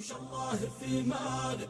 الله في مالك؟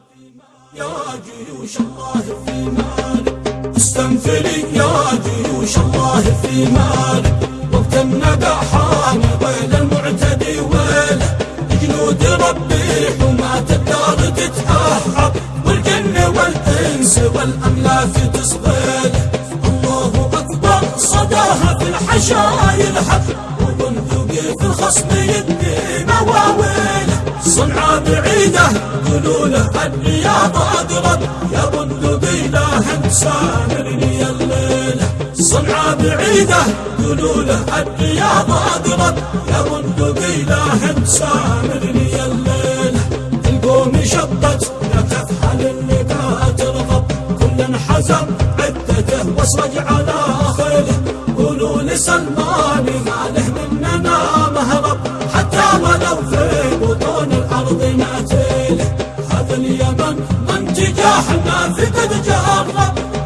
يا جيوش الله في مالك؟ استنفري يا جيوش الله في مالك؟ وقت الندى حان ويل المعتدي ويله. جنود ربي حماة الدار تتأهب والجن والإنس والأملاك تصغيله الله أكبر صداها في الحشا يلحق وبندقي في الخصم يدي مواويله. صنعة بعيدة قولوا له الرياض أقرب يا بندقي لا سامرني الليلة. صنعة بعيدة قولوا له الرياض أقرب يا بندقي لا سامرني الليلة. القوم شطت لا تفحل اللقاء ترغب. كل انحزم عدته واصرج على خيله. قولوا لسلمان ناتيله هذا اليمن من؟ تجاهنا في قد جرب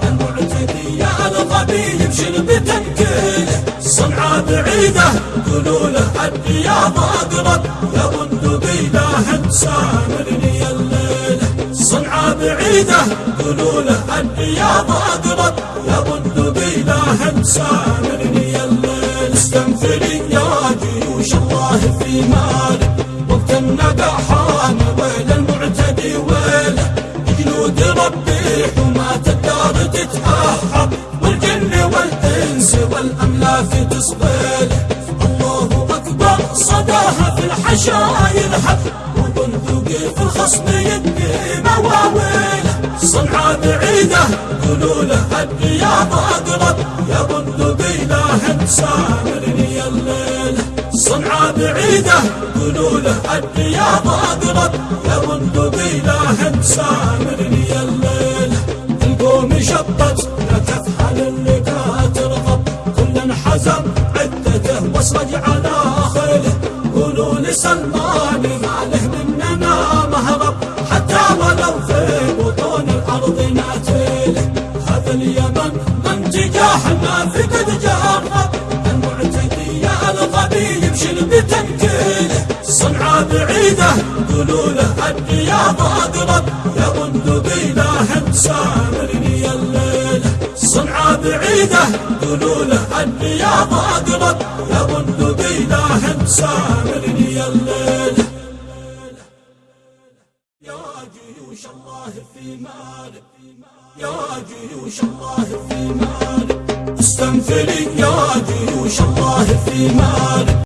المعتدي يا الغبي يمشي بتنكيله صنعة بعيدة قولوا له الرياض اقرب يا بندقي لا سامرني الليلة صنعة بعيدة قولوا له الرياض اقرب يا بندقي لا سامرني الليل. استنفري يا جيوش الله في مالك وقت الندى حان ويل المعتدي ويله جنود ربي حماة الدار تتأهب. والجن والإنس والأملاك تصغيله الله أكبر صداها في الحشا يلحق وبندقي في الخصم يدي مواويله صنعة بعيدة قولوا له الرياض أقرب يا بندقي لا سامرني صنعة بعيدة قولوا له الرياض أقرب يا بندقي لا سامرني الليلة القوم شطت لا تفحل اللقاء ترغب. كل انحزم عدته واصرج على خيله. قولوا لسلمان ما له مننا مهرب. حتى ولو في بطون الأرض ناتيله هذا اليمن من تجاهنا في بعيدة قولوا له الرياض اقرب يا بندقي لا سامرني الليلة صنعة بعيدة. قولوا له الرياض اقرب يا بندقي لا سامرني الليلة يا جيوش الله في مالك يا جيوش الله في مالك استنفري يا جيوش الله في مالك